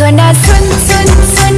So now sun sun sun.